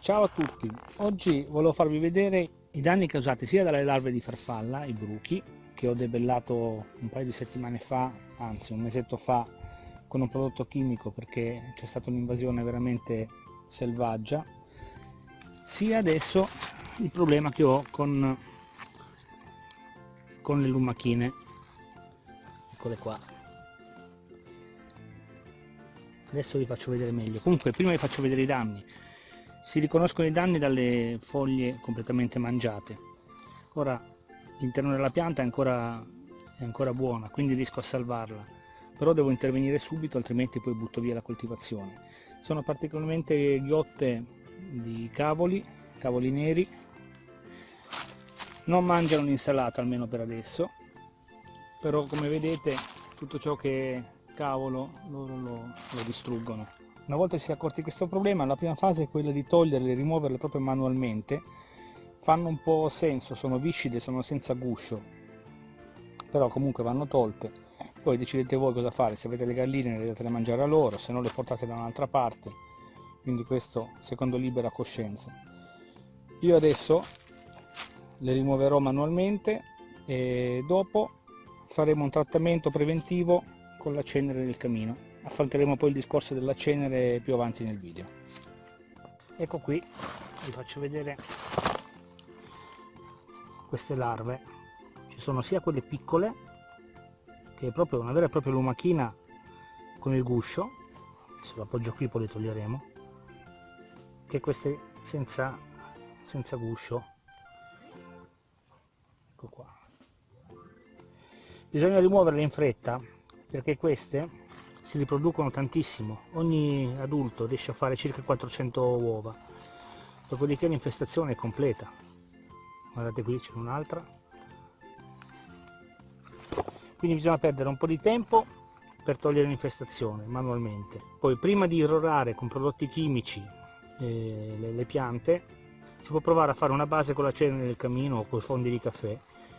Ciao a tutti, oggi volevo farvi vedere i danni causati sia dalle larve di farfalla, i bruchi, che ho debellato un paio di settimane fa, anzi un mesetto fa, con un prodotto chimico perché c'è stata un'invasione veramente selvaggia, sia adesso il problema che ho con, con le lumachine, eccole qua, adesso vi faccio vedere meglio. Comunque prima vi faccio vedere i danni si riconoscono i danni dalle foglie completamente mangiate. Ora l'interno della pianta è ancora, è ancora buona quindi riesco a salvarla. Però devo intervenire subito altrimenti poi butto via la coltivazione. Sono particolarmente ghiotte di cavoli cavoli neri. Non mangiano l'insalata almeno per adesso. Però come vedete tutto ciò che cavolo loro lo, lo distruggono una volta si è accorti questo problema la prima fase è quella di toglierle e rimuoverle proprio manualmente. Fanno un po' senso sono viscide sono senza guscio però comunque vanno tolte. Poi decidete voi cosa fare se avete le galline le date da mangiare a loro se no le portate da un'altra parte. Quindi questo secondo libera coscienza. Io adesso le rimuoverò manualmente e dopo faremo un trattamento preventivo con la cenere del camino affronteremo poi il discorso della cenere più avanti nel video. Ecco qui vi faccio vedere queste larve. Ci sono sia quelle piccole che è proprio una vera e propria lumachina con il guscio se lo appoggio qui poi le toglieremo che queste senza, senza guscio. Ecco qua. Bisogna rimuoverle in fretta perché queste si riproducono tantissimo. Ogni adulto riesce a fare circa 400 uova. Dopodiché l'infestazione è completa. Guardate qui c'è un'altra. Quindi bisogna perdere un po' di tempo per togliere l'infestazione manualmente. Poi prima di irrorare con prodotti chimici eh, le, le piante si può provare a fare una base con la cenere del camino o con i fondi di caffè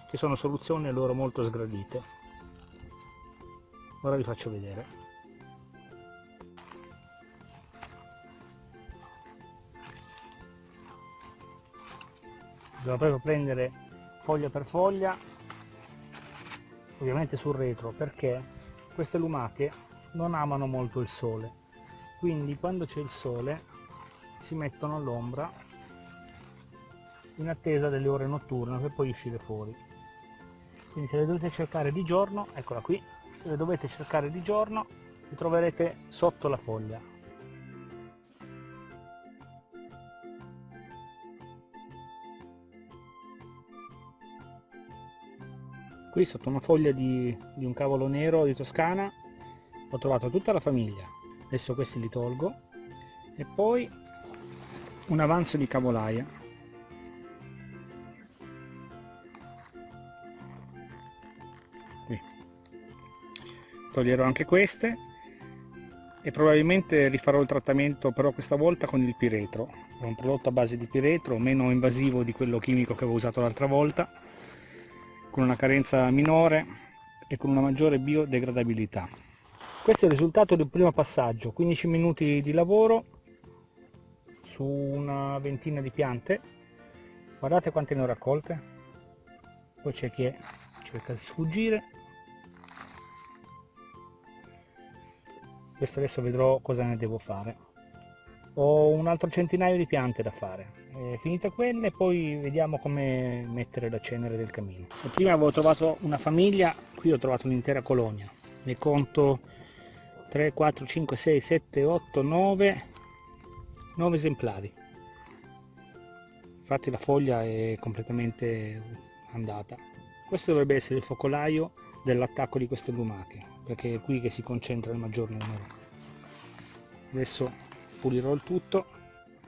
che sono soluzioni loro molto sgradite. Ora vi faccio vedere devo proprio prendere foglia per foglia ovviamente sul retro perché queste lumache non amano molto il sole. Quindi quando c'è il sole si mettono all'ombra in attesa delle ore notturne per poi uscire fuori. Quindi se le dovete cercare di giorno eccola qui le dovete cercare di giorno le troverete sotto la foglia qui sotto una foglia di, di un cavolo nero di Toscana ho trovato tutta la famiglia. Adesso questi li tolgo. E poi un avanzo di cavolaia. Toglierò anche queste. E probabilmente rifarò il trattamento però questa volta con il piretro. È un prodotto a base di piretro meno invasivo di quello chimico che avevo usato l'altra volta con una carenza minore e con una maggiore biodegradabilità. Questo è il risultato del primo passaggio 15 minuti di lavoro su una ventina di piante. Guardate quante ne ho raccolte. Poi c'è chi è, cerca di sfuggire. Questo adesso vedrò cosa ne devo fare ho un altro centinaio di piante da fare. E finite quelle poi vediamo come mettere la cenere del camino se prima avevo trovato una famiglia qui ho trovato un'intera colonia. Ne conto 3 4 5 6 7 8 9 9 esemplari. Infatti la foglia è completamente andata. Questo dovrebbe essere il focolaio dell'attacco di queste lumache perché è qui che si concentra il maggior numero. Adesso pulirò il tutto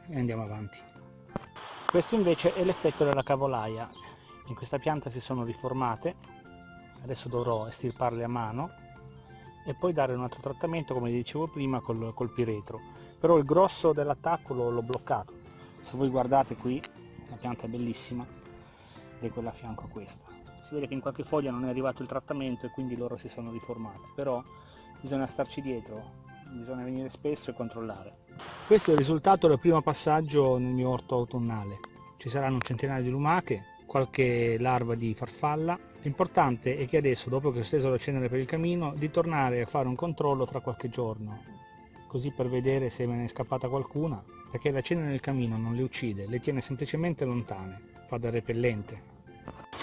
e andiamo avanti. Questo invece è l'effetto della cavolaia. In questa pianta si sono riformate. Adesso dovrò estirparle a mano e poi dare un altro trattamento come dicevo prima col, col piretro. Però il grosso dell'attacco l'ho bloccato. Se voi guardate qui la pianta è bellissima ed è quella a fianco a questa. Si vede che in qualche foglia non è arrivato il trattamento e quindi loro si sono riformate. Però bisogna starci dietro bisogna venire spesso e controllare. Questo è il risultato del primo passaggio nel mio orto autunnale. Ci saranno un centinaio di lumache, qualche larva di farfalla. L'importante è che adesso, dopo che ho steso la cenere per il camino, di tornare a fare un controllo fra qualche giorno, così per vedere se me ne è scappata qualcuna, perché la cenere nel camino non le uccide, le tiene semplicemente lontane, fa da repellente.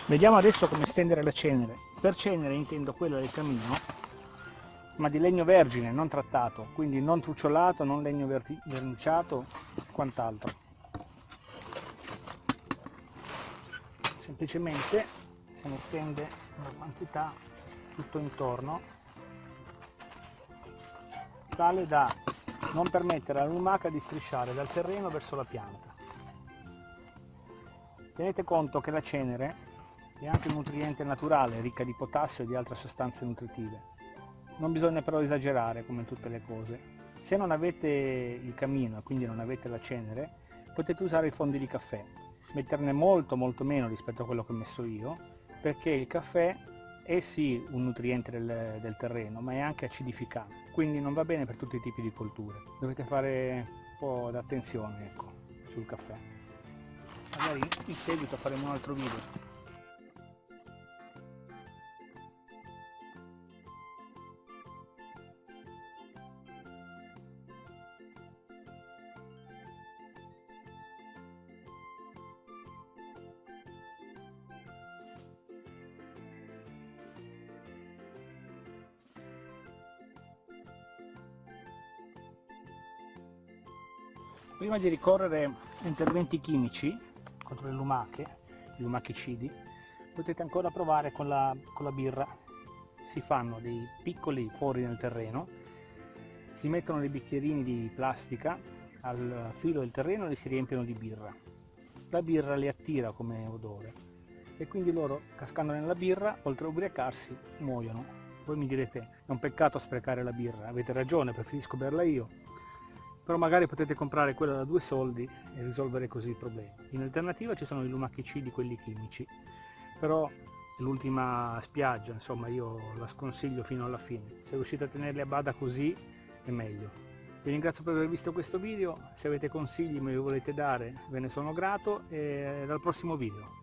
Vediamo adesso come stendere la cenere. Per cenere intendo quella del camino, ma di legno vergine, non trattato, quindi non trucciolato, non legno verniciato, quant'altro. Semplicemente se ne stende una quantità tutto intorno, tale da non permettere alla lumaca di strisciare dal terreno verso la pianta. Tenete conto che la cenere è anche un nutriente naturale, ricca di potassio e di altre sostanze nutritive. Non bisogna però esagerare come in tutte le cose. Se non avete il camino e quindi non avete la cenere, potete usare i fondi di caffè. Metterne molto molto meno rispetto a quello che ho messo io, perché il caffè è sì un nutriente del, del terreno, ma è anche acidificante, quindi non va bene per tutti i tipi di colture. Dovete fare un po' d'attenzione ecco, sul caffè. Magari in seguito faremo un altro video. Prima di ricorrere a interventi chimici contro le lumache, i lumachicidi, potete ancora provare con la, con la birra. Si fanno dei piccoli fori nel terreno, si mettono dei bicchierini di plastica al filo del terreno e li si riempiono di birra. La birra li attira come odore e quindi loro, cascando nella birra, oltre a ubriacarsi, muoiono. Voi mi direte, è un peccato sprecare la birra, avete ragione, preferisco berla io, però magari potete comprare quella da due soldi e risolvere così il problema. In alternativa ci sono i lumachicidi, quelli chimici, però l'ultima spiaggia, insomma io la sconsiglio fino alla fine. Se riuscite a tenerli a bada così è meglio. Vi ringrazio per aver visto questo video, se avete consigli me li volete dare ve ne sono grato e dal prossimo video.